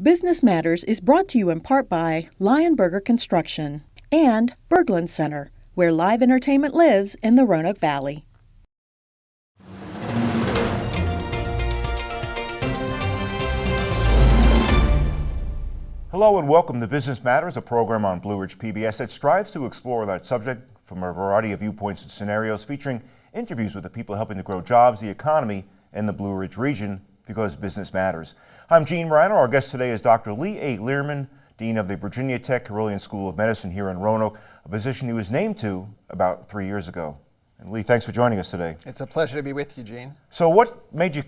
Business Matters is brought to you in part by Lionberger Construction and Berglund Center, where live entertainment lives in the Roanoke Valley. Hello and welcome to Business Matters, a program on Blue Ridge PBS that strives to explore that subject from a variety of viewpoints and scenarios, featuring interviews with the people helping to grow jobs, the economy, and the Blue Ridge region because business matters. I'm Gene Marrano. Our guest today is Dr. Lee A. Learman, Dean of the Virginia Tech Carilion School of Medicine here in Roanoke, a position he was named to about three years ago. And Lee, thanks for joining us today. It's a pleasure to be with you, Gene. So what made you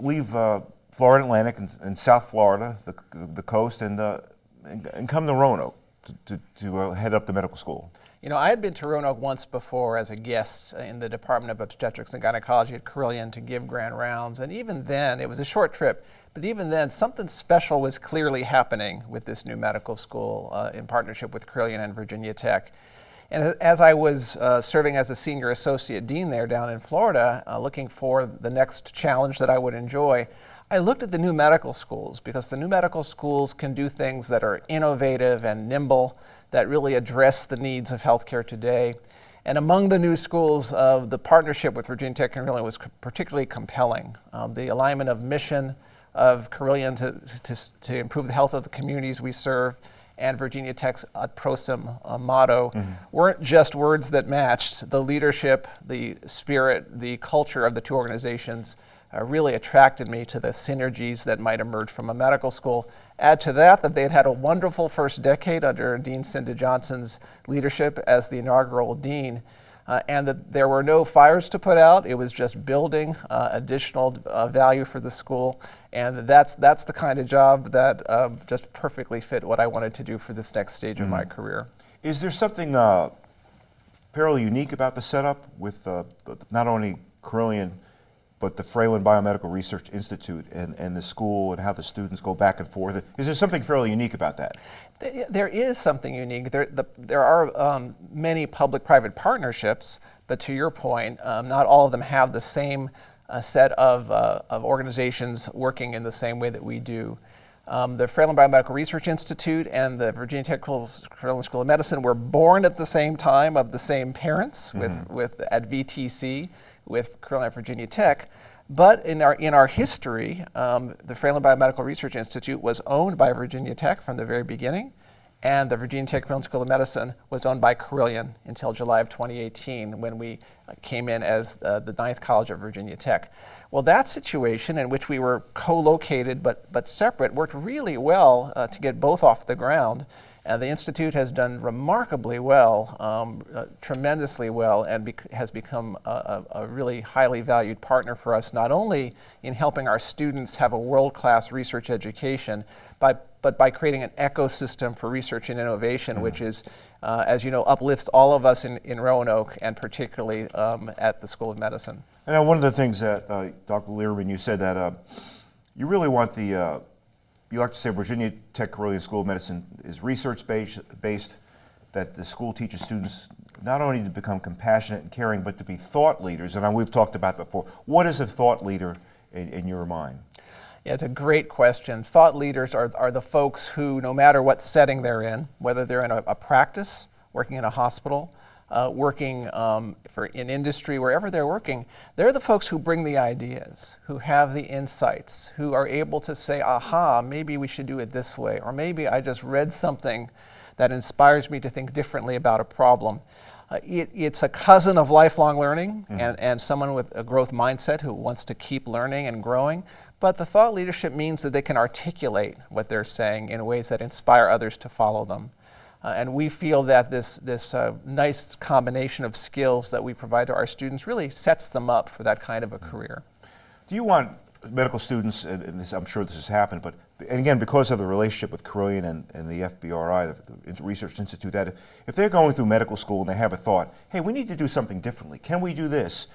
leave uh, Florida Atlantic and, and, South Florida, the, the coast, and, uh, and, and, come to Roanoke to, to, to uh, head up the medical school? You know, I had been to Roanoke once before as a guest in the Department of Obstetrics and Gynecology at Carilion to give grand rounds, and even then, it was a short trip, but even then, something special was clearly happening with this new medical school uh, in partnership with Carilion and Virginia Tech. And as I was uh, serving as a senior associate dean there down in Florida, uh, looking for the next challenge that I would enjoy, I looked at the new medical schools because the new medical schools can do things that are innovative and nimble that really address the needs of healthcare today. And among the new schools, uh, the partnership with Virginia Tech Carilion was particularly compelling. Um, the alignment of mission of Carilion to, to, to, improve the health of the communities we serve and Virginia Tech's Ut Prosim uh, motto mm-hmm. weren't just words that matched. The leadership, the spirit, the culture of the two organizations uh, really attracted me to the synergies that might emerge from a medical school. Add to that that they had had a wonderful first decade under Dean Cynda Johnson's leadership as the inaugural dean. Uh, and that there were no fires to put out. It was just building uh, additional uh, value for the school. And that's, that's the kind of job that um, just perfectly fit what I wanted to do for this next stage mm-hmm. of my mm-hmm. career. Is there something uh, fairly unique about the setup with uh, not only Carilion but the Fralin Biomedical Research Institute and, and the school and how the students go back and forth. Is there something fairly unique about that? There is something unique. There, the, there are um, many public-private partnerships, but to your point, um, not all of them have the same uh, set of, uh, of organizations working in the same way that we do. Um, the Fralin Biomedical Research Institute and the Virginia Tech Carilion School of Medicine were born at the same time of the same parents mm -hmm. with, mm-hmm. with, at VTC with Carilion Virginia Tech. But in our, in our history, um, the Fralin Biomedical Research Institute was owned by Virginia Tech from the very beginning, and the Virginia Tech Carilion School of Medicine was owned by Carilion until July of 2018 when we uh, came in as uh, the ninth college of Virginia Tech. Well, that situation in which we were co-located but, but separate worked really well uh, to get both off the ground. And the Institute has done remarkably well, um, uh, tremendously well, and bec has become a, a, really highly valued partner for us, not only in helping our students have a world-class research education, by, but by creating an ecosystem for research and innovation, mm -hmm. which is, uh, as you know, uplifts all of us in, in Roanoke, and particularly um, at the School of Medicine. And one of the things that, uh, Dr. Learman, you said that uh, you really want the uh, you like to say Virginia Tech Carilion School of Medicine is research based, based, that the school teaches students not only to become compassionate and caring, but to be thought leaders. And uh, we've talked about before. What is a thought leader in, in your mind? Yeah, it's a great question. Thought leaders are, are the folks who, no matter what setting they're in, whether they're in a, a practice, working in a hospital, uh, working um, for in industry, wherever they're working, they're the folks who bring the ideas, who have the insights, who are able to say, aha, maybe we should do it this way, or maybe I just read something that inspires me to think differently about a problem. Uh, it, it's a cousin of lifelong learning mm -hmm. and, and someone with a growth mindset who wants to keep learning and growing. But the thought leadership means that they can articulate what they're saying in ways that inspire others to follow them. Uh, and we feel that this, this uh, nice combination of skills that we provide to our students really sets them up for that kind of a career. Do you want medical students, and this, I'm sure this has happened, but and again, because of the relationship with Carilion and, and the FBRI, the, the Research Institute, that if they're going through medical school and they have a thought, hey, we need to do something differently. Can we do this?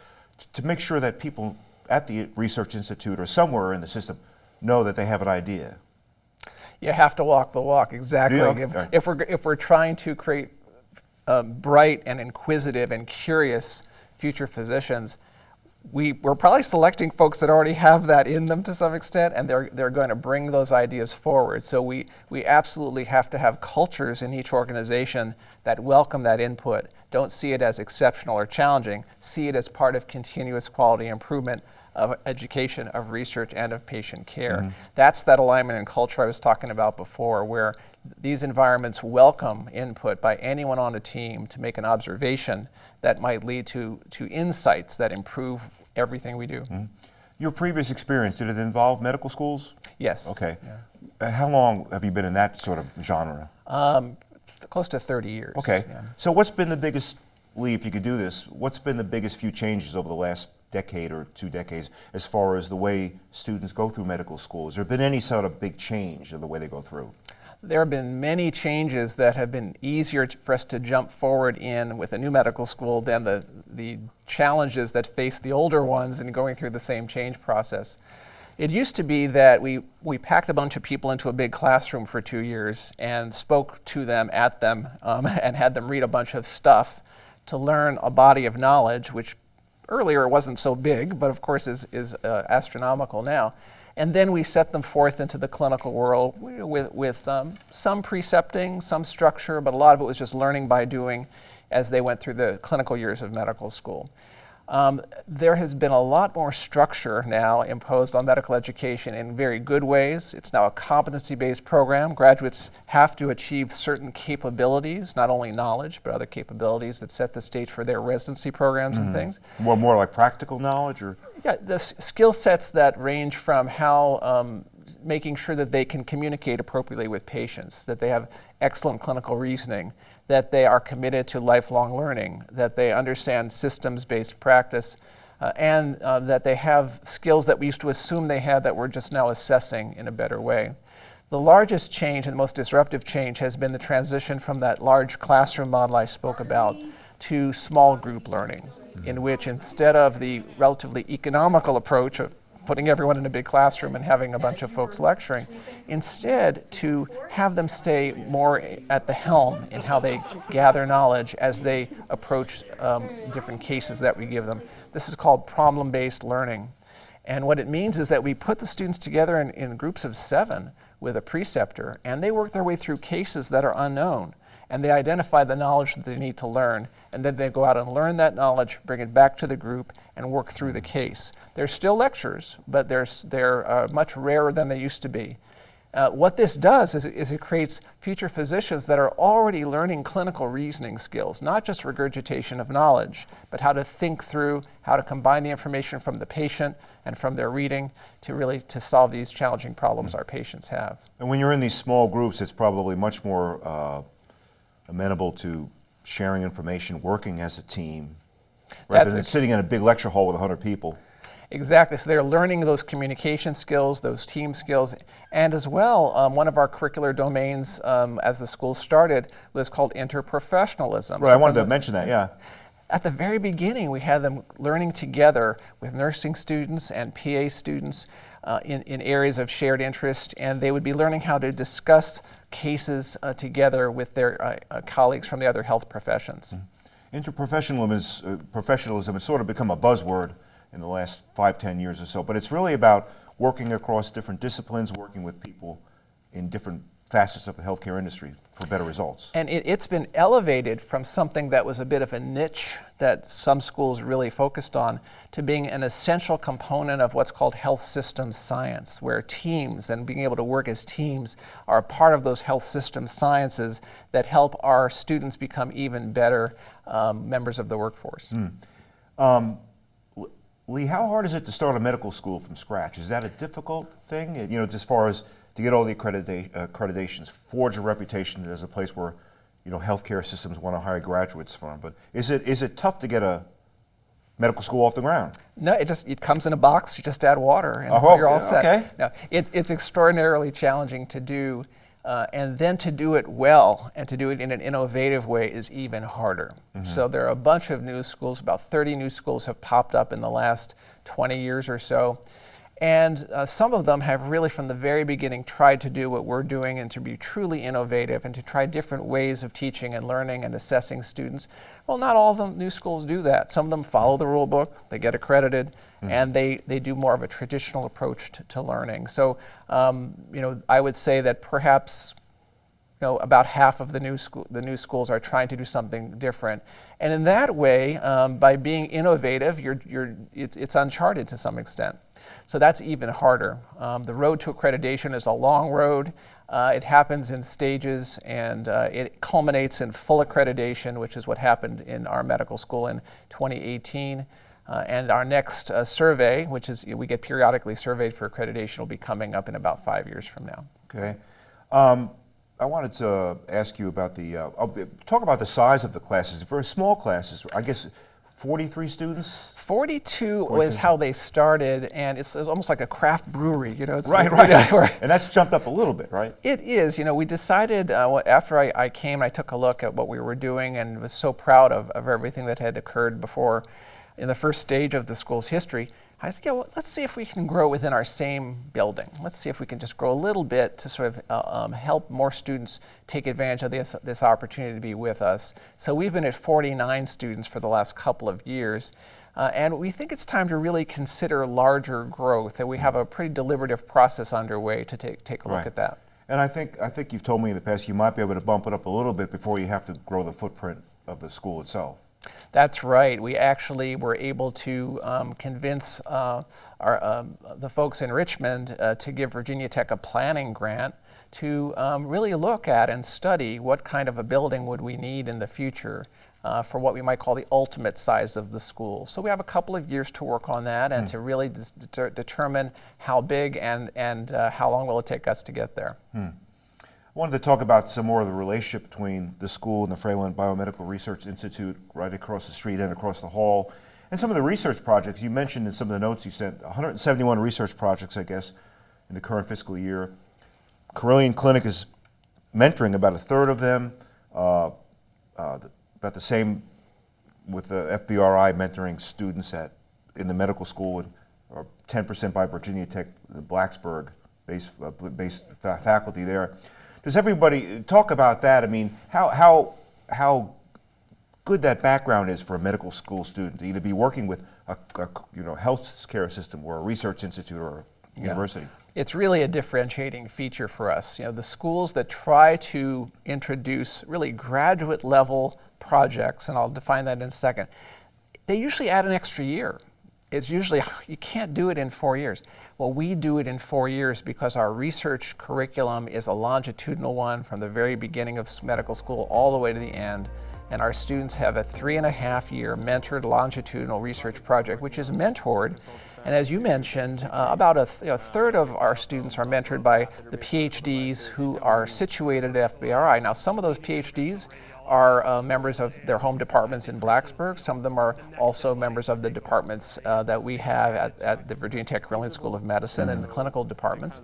to make sure that people at the Research Institute or somewhere in the system know that they have an idea you have to walk the walk, exactly. Yeah. If, if, we're, if we're trying to create um, bright and inquisitive and curious future physicians, we, we're probably selecting folks that already have that in them to some extent, and they're, they're going to bring those ideas forward. So we, we absolutely have to have cultures in each organization that welcome that input. Don't see it as exceptional or challenging. See it as part of continuous quality improvement of education, of research, and of patient care. Mm -hmm. That's that alignment and culture I was talking about before, where these environments welcome input by anyone on a team to make an observation that might lead to, to insights that improve everything we do. Mm -hmm. Your previous experience, did it involve medical schools? Yes. Okay. Yeah. Uh, how long have you been in that sort of genre? Um, close to 30 years. Okay. Yeah. So what's been the biggest, Lee, if you could do this, what's been the biggest few changes over the last decade or two decades as far as the way students go through medical school? Has there been any sort of big change in the way they go through? There have been many changes that have been easier for us to jump forward in with a new medical school than the, the challenges that face the older ones in going through the same change process. It used to be that we, we packed a bunch of people into a big classroom for two years and spoke to them, at them, um, and had them read a bunch of stuff to learn a body of knowledge, which earlier it wasn't so big, but of course is, is uh, astronomical now. And then we set them forth into the clinical world with, with um, some precepting, some structure, but a lot of it was just learning by doing as they went through the clinical years of medical school. Um, there has been a lot more structure now imposed on medical education in very good ways. It's now a competency-based program. Graduates have to achieve certain capabilities, not only knowledge, but other capabilities that set the stage for their residency programs mm -hmm. and mm-hmm. things. More, more like practical knowledge? or? Yeah, the skill sets that range from how um, making sure that they can communicate appropriately with patients, that they have excellent clinical reasoning, that they are committed to lifelong learning, that they understand systems-based practice, uh, and uh, that they have skills that we used to assume they had that we're just now assessing in a better way. The largest change and the most disruptive change has been the transition from that large classroom model I spoke about to small group learning, in which instead of the relatively economical approach of putting everyone in a big classroom and having a bunch of folks lecturing. Instead, to have them stay more at the helm in how they gather knowledge as they approach um, different cases that we give them. This is called problem-based learning. And what it means is that we put the students together in, in groups of seven with a preceptor, and they work their way through cases that are unknown and they identify the knowledge that they need to learn, and then they go out and learn that knowledge, bring it back to the group, and work through the case. There's still lectures, but they're, they're uh, much rarer than they used to be. Uh, what this does is, is, it creates future physicians that are already learning clinical reasoning skills, not just regurgitation of knowledge, but how to think through, how to combine the information from the patient and from their reading to really to solve these challenging problems our patients have. And when you're in these small groups, it's probably much more uh, amenable to sharing information, working as a team, rather That's than sitting in a big lecture hall with 100 people. Exactly. So they're learning those communication skills, those team skills, and as well, um, one of our curricular domains um, as the school started was called interprofessionalism. Right, so I wanted to mention that, yeah. At the very beginning, we had them learning together with nursing students and PA students uh, in, in areas of shared interest, and they would be learning how to discuss cases uh, together with their uh, uh colleagues from the other health professions. Mm. Interprofessionalism is, uh, professionalism has sort of become a buzzword in the last five, ten years or so, but it's really about working across different disciplines, working with people in different facets of the healthcare industry for better results. And it, has been elevated from something that was a bit of a niche that some schools really focused on to being an essential component of what's called health systems science, where teams and being able to work as teams are a part of those health systems sciences that help our students become even better um, members of the workforce. Mm. Um, Lee, how hard is it to start a medical school from scratch? Is that a difficult thing, you know, as far as to get all the accredita accreditations, forge a reputation as a place where you know healthcare systems want to hire graduates from. But is it is it tough to get a medical school off the ground? No, it just it comes in a box. You just add water, and oh, so you're all set. Okay. No, it, it's extraordinarily challenging to do, uh, and then to do it well and to do it in an innovative way is even harder. Mm -hmm. So there are a bunch of new schools. About 30 new schools have popped up in the last 20 years or so. And uh, some of them have really, from the very beginning, tried to do what we're doing and to be truly innovative and to try different ways of teaching and learning and assessing students. Well, not all of the new schools do that. Some of them follow the rule book, they get accredited, mm -hmm. and they, they do more of a traditional approach to, to learning. So, um, you know, I would say that perhaps you know, about half of the new, school, the new schools are trying to do something different. And in that way, um, by being innovative, you're, you're, it's, it's uncharted to some extent. So that's even harder. Um, the road to accreditation is a long road. Uh, it happens in stages and uh, it culminates in full accreditation, which is what happened in our medical school in 2018. Uh, and our next uh, survey, which is we get periodically surveyed for accreditation, will be coming up in about five years from now. Okay. Um, I wanted to ask you about the, uh, talk about the size of the classes. For small classes, I guess 43 students? 42 was how they started, and it's, it's, almost like a craft brewery, you know. It's right, right. and that's jumped up a little bit, right? It is. You know, we decided uh, after I, I, came, I took a look at what we were doing and was so proud of, of everything that had occurred before in the first stage of the school's history. I said, yeah, well, let's see if we can grow within our same building. Let's see if we can just grow a little bit to sort of uh, um, help more students take advantage of this, this opportunity to be with us. So we've been at 49 students for the last couple of years. Uh, and we think it's time to really consider larger growth, and we have a pretty deliberative process underway to take, take a look at that. And I think, I think you've told me in the past you might be able to bump it up a little bit before you have to grow the footprint of the school itself. That's right. We actually were able to um, convince uh, our, um, the folks in Richmond uh, to give Virginia Tech a planning grant to um, really look at and study what kind of a building would we need in the future uh, for what we might call the ultimate size of the school. So we have a couple of years to work on that and mm. to really de determine how big and, and uh, how long will it take us to get there. Mm. Wanted to talk about some more of the relationship between the school and the Fralin Biomedical Research Institute right across the street and across the hall. And some of the research projects you mentioned in some of the notes you sent, 171 research projects, I guess, in the current fiscal year. Carilion Clinic is mentoring about a third of them, uh, uh, about the same with the FBRI mentoring students at in the medical school, or 10% by Virginia Tech, the Blacksburg based, uh, based faculty there. Does everybody talk about that? I mean, how how how good that background is for a medical school student to either be working with a, a you know health care system or a research institute or a yeah. university. It's really a differentiating feature for us. You know, the schools that try to introduce really graduate level projects, and I'll define that in a second, they usually add an extra year. It's usually, you can't do it in four years. Well, we do it in four years because our research curriculum is a longitudinal one from the very beginning of medical school all the way to the end. And our students have a three and a half year mentored longitudinal research project, which is mentored. And as you mentioned, uh, about a, th a, third of our students are mentored by the PhDs who are situated at FBRI. Now, some of those PhDs are uh, members of their home departments in Blacksburg. Some of them are also members of the departments uh, that we have at, at, the Virginia Tech Carilion School of Medicine and the clinical departments.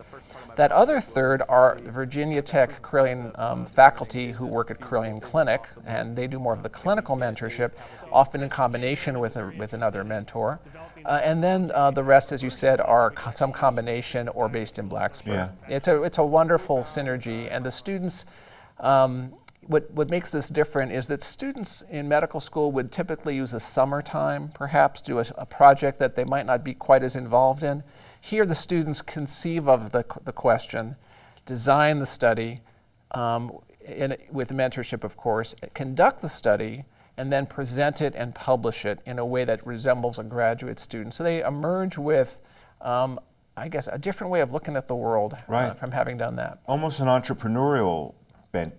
That other third are Virginia Tech Carilion um, faculty who work at Carilion Clinic, and they do more of the clinical mentorship, often in combination with, a, with another mentor. Uh, and then uh, the rest, as you said, are co some combination or based in Blacksburg. Yeah. It's, a, it's a wonderful synergy, and the students um, what, what makes this different is that students in medical school would typically use a summertime, perhaps, do a, a, project that they might not be quite as involved in. Here, the students conceive of the, the question, design the study, um, in, with mentorship, of course, conduct the study, and then present it and publish it in a way that resembles a graduate student. So they emerge with, um, I guess, a different way of looking at the world uh, right. uh, from having done that. Almost an entrepreneurial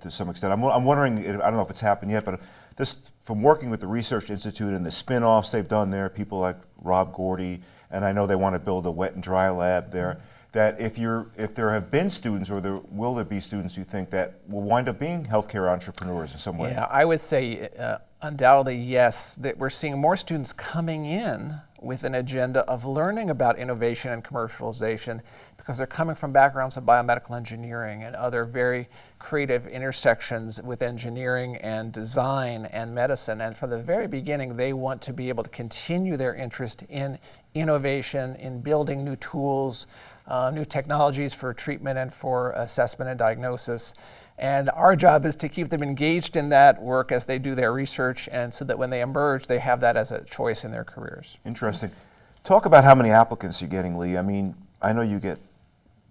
to some extent. I'm, I'm wondering, I don't know if it's happened yet, but this, from working with the Research Institute and the spin-offs they've done there, people like Rob Gourdie, and I know they want to build a wet and dry lab there, that if, you're, if there have been students or there will there be students you think that will wind up being healthcare entrepreneurs in some way? Yeah, I would say uh, undoubtedly yes, that we're seeing more students coming in with an agenda of learning about innovation and commercialization because they're coming from backgrounds of biomedical engineering and other very creative intersections with engineering and design and medicine. And from the very beginning, they want to be able to continue their interest in innovation, in building new tools, uh, new technologies for treatment and for assessment and diagnosis. And our job is to keep them engaged in that work as they do their research and so that when they emerge, they have that as a choice in their careers. Interesting. Talk about how many applicants you're getting, Lee. I mean, I know you get,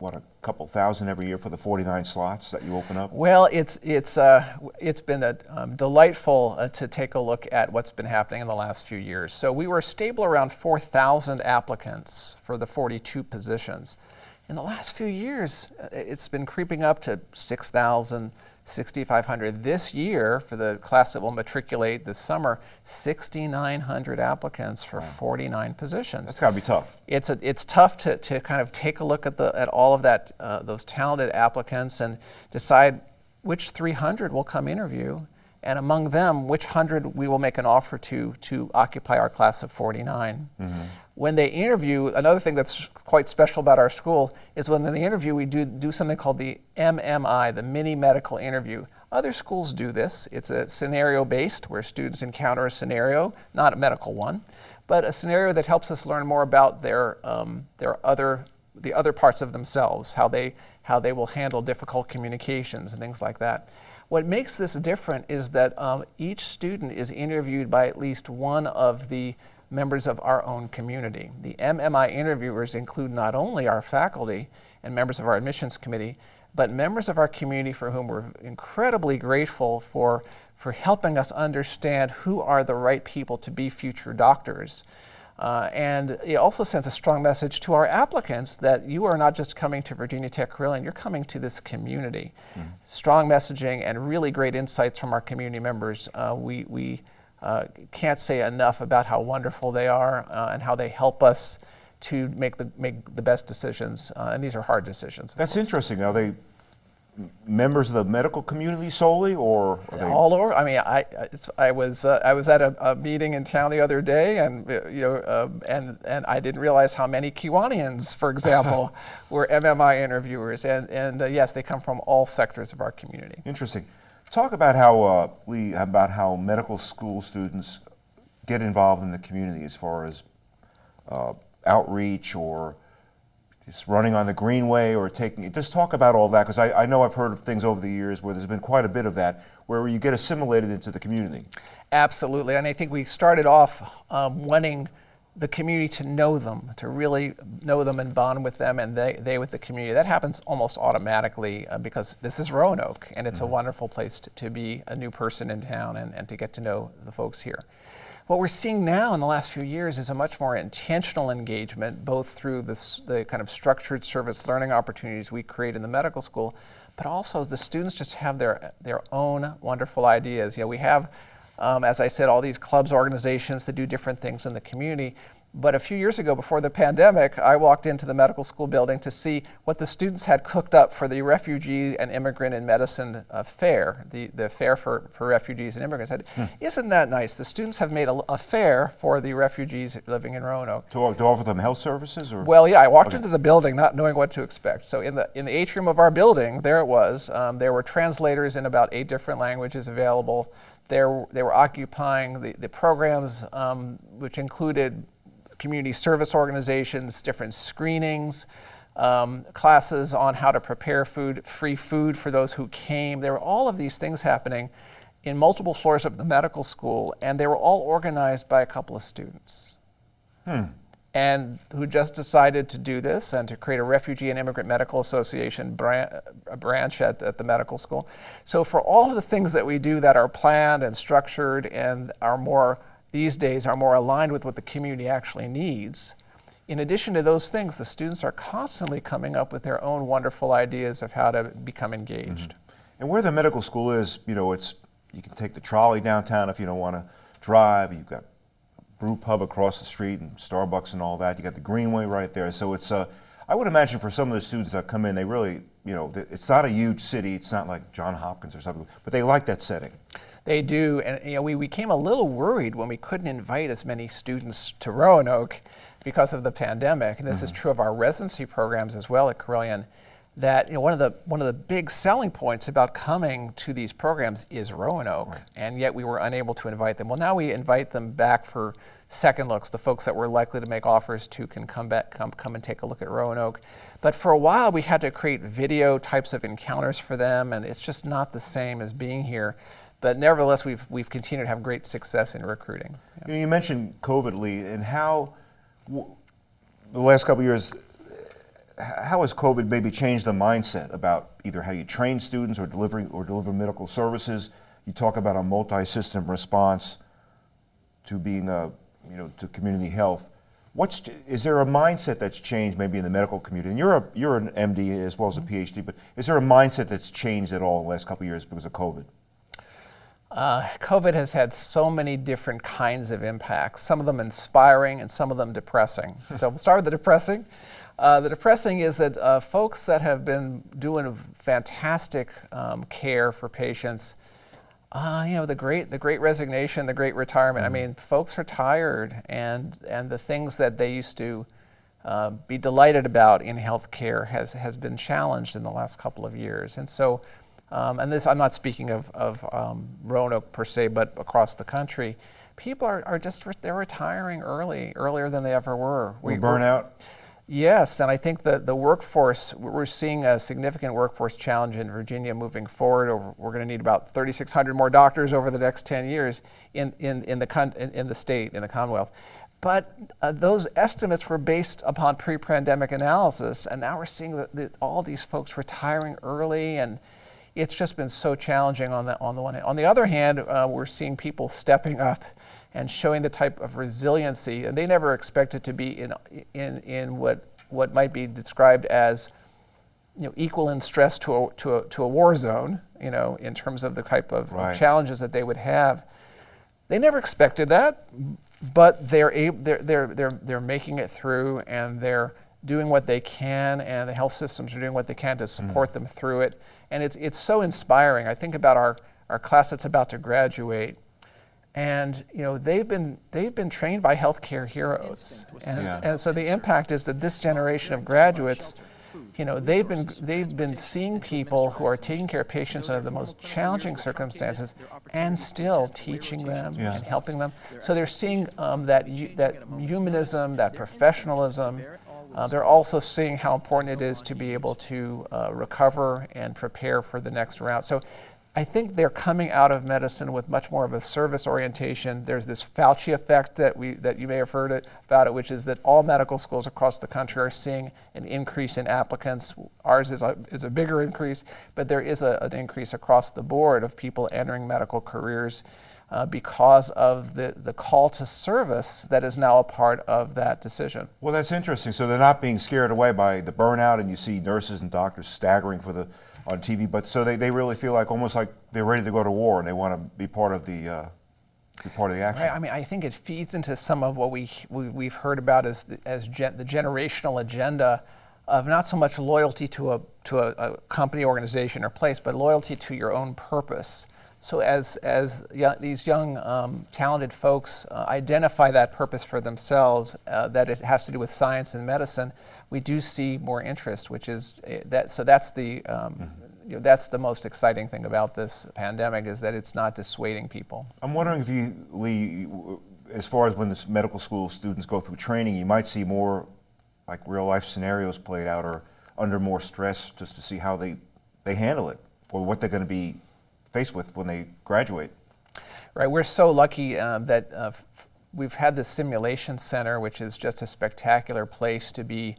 what, a couple thousand every year for the 49 slots that you open up? Well, it's, it's, uh, it's been a, um, delightful uh, to take a look at what's been happening in the last few years. So we were stable around 4,000 applicants for the 42 positions. In the last few years, uh, it's been creeping up to 6,000, 6,500. This year, for the class that will matriculate this summer, 6,900 applicants for wow. 49 positions. That's got to be tough. It's, a, it's tough to, to kind of take a look at, the, at all of that, uh, those talented applicants and decide which 300 will come interview and among them, which 100 we will make an offer to to occupy our class of 49. Mm-hmm when they interview, another thing that's quite special about our school is when in the interview we do, do something called the MMI, the mini medical interview. Other schools do this. It's a scenario based where students encounter a scenario, not a medical one, but a scenario that helps us learn more about their, um, their other, the other parts of themselves, how they, how they will handle difficult communications and things like that. What makes this different is that um, each student is interviewed by at least one of the members of our own community. The MMI interviewers include not only our faculty and members of our admissions committee, but members of our community for whom we're incredibly grateful for, for helping us understand who are the right people to be future doctors. Uh, and it also sends a strong message to our applicants that you are not just coming to Virginia Tech Carilion, you're coming to this community. Mm. Strong messaging and really great insights from our community members. Uh, we, we uh, can't say enough about how wonderful they are uh, and how they help us to make the, make the best decisions. Uh, and these are hard decisions. That's course. interesting. Are they members of the medical community solely, or all over? I mean, I I was uh, I was at a, a, meeting in town the other day, and uh, you know, uh, and and I didn't realize how many Kiwanians, for example, were MMI interviewers, and and uh, yes, they come from all sectors of our community. Interesting. Talk about how, uh, Lee, about how medical school students get involved in the community as far as uh, outreach or just running on the greenway or taking, just talk about all that because I, I know I've heard of things over the years where there's been quite a bit of that where you get assimilated into the community. Absolutely, and I think we started off um, wanting the community to know them, to really know them and bond with them, and they, they with the community. That happens almost automatically uh, because this is Roanoke, and it's mm-hmm. a wonderful place to, to, be a new person in town and, and to get to know the folks here. What we're seeing now in the last few years is a much more intentional engagement, both through this, the kind of structured service learning opportunities we create in the medical school, but also the students just have their, their own wonderful ideas. You know, we have um, as I said, all these clubs, organizations that do different things in the community. But a few years ago, before the pandemic, I walked into the medical school building to see what the students had cooked up for the Refugee and Immigrant in Medicine uh, Fair, the, the fair for, for refugees and immigrants. I said, hmm. Isn't that nice? The students have made a, a, fair for the refugees living in Roanoke. To, to offer them health services? or? Well, yeah, I walked okay. into the building not knowing what to expect. So in the, in the atrium of our building, there it was. Um, there were translators in about eight different languages available. There, they were occupying the, the programs, um, which included community service organizations, different screenings, um, classes on how to prepare food, free food for those who came. There were all of these things happening in multiple floors of the medical school, and they were all organized by a couple of students. Hmm and who just decided to do this and to create a Refugee and Immigrant Medical Association branch, branch at, at the medical school. So for all of the things that we do that are planned and structured and are more, these days, are more aligned with what the community actually needs, in addition to those things, the students are constantly coming up with their own wonderful ideas of how to become engaged. Mm -hmm. And where the medical school is, you know, it's you can take the trolley downtown if you don't want to drive. You've got brew pub across the street and Starbucks and all that. You got the Greenway right there. So it's, uh, I would imagine for some of the students that come in, they really, you know, it's not a huge city. It's not like John Hopkins or something, but they like that setting. They do, and you know, we became a little worried when we couldn't invite as many students to Roanoke because of the pandemic. And this mm -hmm. is mm-hmm. true of our residency programs as well at Carilion that you know one of the one of the big selling points about coming to these programs is Roanoke, right. and yet we were unable to invite them. Well, now we invite them back for second looks. The folks that we're likely to make offers to can come back, come, come and take a look at Roanoke. But for a while, we had to create video types of encounters for them, and it's just not the same as being here. But nevertheless, we've, we've continued to have great success in recruiting. Yeah. You, know, you, mentioned COVID, Lee, and how the last couple years, how has COVID maybe changed the mindset about either how you train students or delivering or deliver medical services? You talk about a multi-system response to being a, you know, to community health. What's, is there a mindset that's changed maybe in the medical community? And you're, a, you're an MD as well as a PhD, but is there a mindset that's changed at all in the last couple of years because of COVID? Uh, COVID has had so many different kinds of impacts, some of them inspiring and some of them depressing. so we'll start with the depressing. Uh, the depressing is that uh, folks that have been doing fantastic um, care for patients, uh, you know, the great, the great resignation, the great retirement. Mm -hmm. I mm-hmm. mean, folks are tired, and and the things that they used to uh, be delighted about in healthcare has has been challenged in the last couple of years, and so. Um, and this, I'm not speaking of, of um, Roanoke per se, but across the country, people are, are just, they're retiring early, earlier than they ever were. We, burn out? Yes, and I think that the workforce, we're seeing a significant workforce challenge in Virginia moving forward. We're going to need about 3,600 more doctors over the next 10 years in, in, in, the, in the state, in the Commonwealth. But uh, those estimates were based upon pre-pandemic analysis, and now we're seeing all these folks retiring early, and it's just been so challenging on the, on the one hand. On the other hand, uh, we're seeing people stepping up and showing the type of resiliency, and they never expected to be in, in, in what, what might be described as you know, equal in stress to a, to, a, to a war zone, you know, in terms of the type of, right. of challenges that they would have. They never expected that, but they're, able, they're, they're, they're, they're making it through and they're doing what they can and the health systems are doing what they can to support mm. them through it. And it's, it's so inspiring. I think about our, our class that's about to graduate and you know they've been they've been trained by healthcare heroes, and, yeah. and so the impact is that this generation of graduates, you know, they've been they've been seeing people who are taking care of patients under the most challenging circumstances, and still teaching them yeah. and helping them. So they're seeing um, that that humanism, that professionalism. Uh, they're also seeing how important it is to be able to uh, recover and prepare for the next round. So I think they're coming out of medicine with much more of a service orientation. There's this Fauci effect that we that you may have heard it, about it, which is that all medical schools across the country are seeing an increase in applicants. Ours is a, is a bigger increase, but there is a, an increase across the board of people entering medical careers uh, because of the, the call to service that is now a part of that decision. Well, that's interesting. So they're not being scared away by the burnout, and you see nurses and doctors staggering for the on TV. But so they, they really feel like almost like they're ready to go to war and they want to be part of the uh, be part of the action. Right. I mean, I think it feeds into some of what we, we have heard about as the, as gen, the generational agenda of not so much loyalty to a to a, a, company, organization, or place, but loyalty to your own purpose. So as as these young um, talented folks uh, identify that purpose for themselves, uh, that it has to do with science and medicine, we do see more interest, which is uh, that. So that's the um, mm -hmm. you know, that's the most exciting thing about this pandemic is that it's not dissuading people. I'm wondering if you, Lee, as far as when the medical school students go through training, you might see more like real life scenarios played out or under more stress just to see how they they handle it or what they're going to be faced with when they graduate. Right. We're so lucky uh, that uh, we've had the simulation center, which is just a spectacular place to be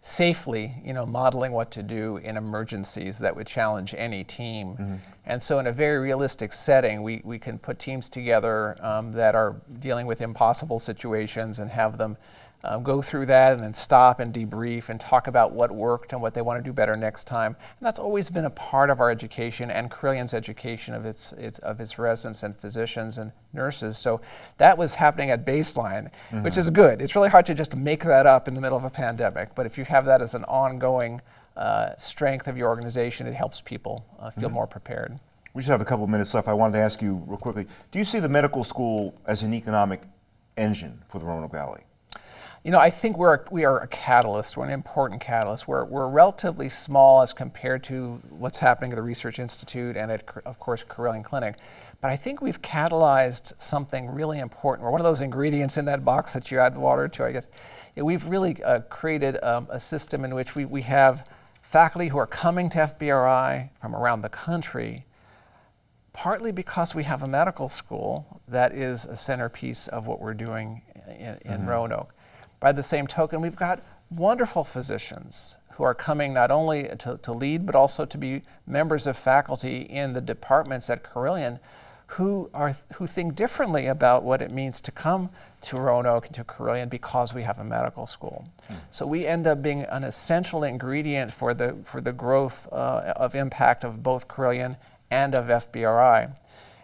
safely, you know, modeling what to do in emergencies that would challenge any team. Mm -hmm. And so in a very realistic setting, we, we can put teams together um, that are dealing with impossible situations and have them um, go through that and then stop and debrief and talk about what worked and what they want to do better next time. And that's always been a part of our education and Carilion's education of its, its, of its residents and physicians and nurses. So that was happening at baseline, mm -hmm. which is good. It's really hard to just make that up in the middle of a pandemic, but if you have that as an ongoing uh, strength of your organization, it helps people uh, feel mm -hmm. more prepared. We just have a couple minutes left. I wanted to ask you real quickly, do you see the medical school as an economic engine for the Roanoke Valley? You know, I think we're we are a catalyst. We're an important catalyst. We're we're relatively small as compared to what's happening at the Research Institute and at, of course, Carilion Clinic. But I think we've catalyzed something really important. We're one of those ingredients in that box that you add the water to, I guess. we've really uh, created um, a system in which we, we have faculty who are coming to FBRI from around the country, partly because we have a medical school that is a centerpiece of what we're doing in, in mm-hmm. Roanoke. By the same token, we've got wonderful physicians who are coming not only to, to lead, but also to be members of faculty in the departments at Carilion who, are, who think differently about what it means to come to Roanoke and to Carilion because we have a medical school. Hmm. So we end up being an essential ingredient for the, for the growth uh, of impact of both Carilion and of FBRI.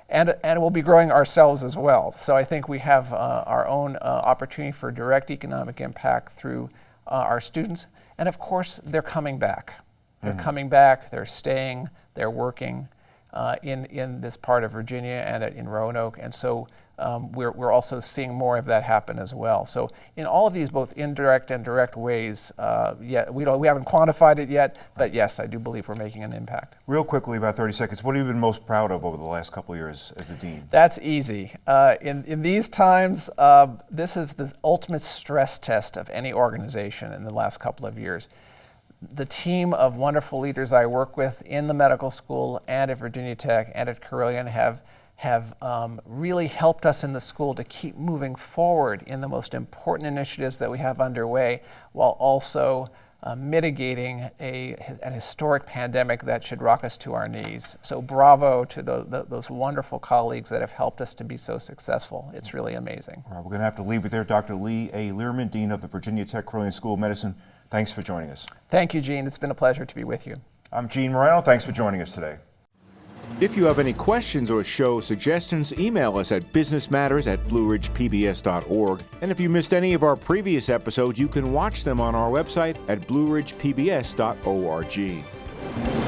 And, and we'll be growing ourselves as well. So I think we have uh, our own uh, opportunity for direct economic impact through uh, our students. And of course, they're coming back. They're mm-hmm. coming back, they're staying, they're working uh, in, in this part of Virginia and at, in Roanoke. And so um, we're, we're also seeing more of that happen as well. So in all of these both indirect and direct ways, uh, yeah, we, don't, we haven't quantified it yet, but yes, I do believe we're making an impact. Real quickly, about 30 seconds, what have you been most proud of over the last couple of years as the dean? That's easy. Uh, in, in these times, uh, this is the ultimate stress test of any organization in the last couple of years the team of wonderful leaders I work with in the medical school and at Virginia Tech and at Carilion have, have um, really helped us in the school to keep moving forward in the most important initiatives that we have underway while also uh, mitigating a, an historic pandemic that should rock us to our knees. So bravo to the, the, those wonderful colleagues that have helped us to be so successful. It's really amazing. All right, we're going to have to leave it there. Dr. Lee A. Learman, Dean of the Virginia Tech Carilion School of Medicine. Thanks for joining us. Thank you, Gene. It's been a pleasure to be with you. I'm Gene Marrano. Thanks for joining us today. If you have any questions or show suggestions, email us at businessmatters at blueridgepbs.org. And if you missed any of our previous episodes, you can watch them on our website at blueridgepbs.org.